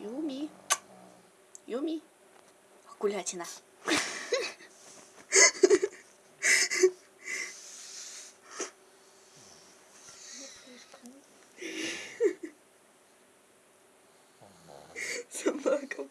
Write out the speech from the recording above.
유미. 유미. 굴려지나